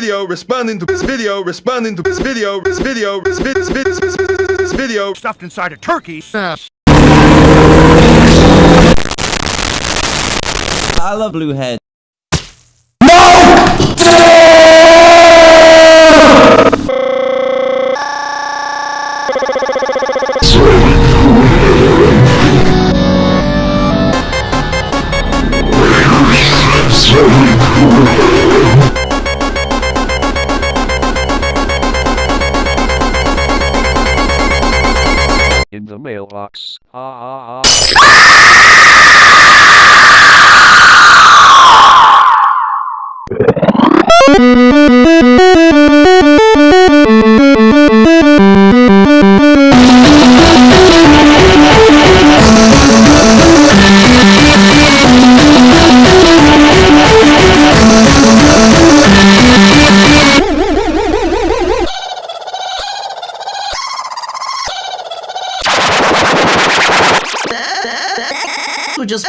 video, responding to this video, responding to this video, this video, this video, this video, this video, this video. Stuffed inside a turkey. I love Bluehead. In the mailbox. Ah ah ah. atitudes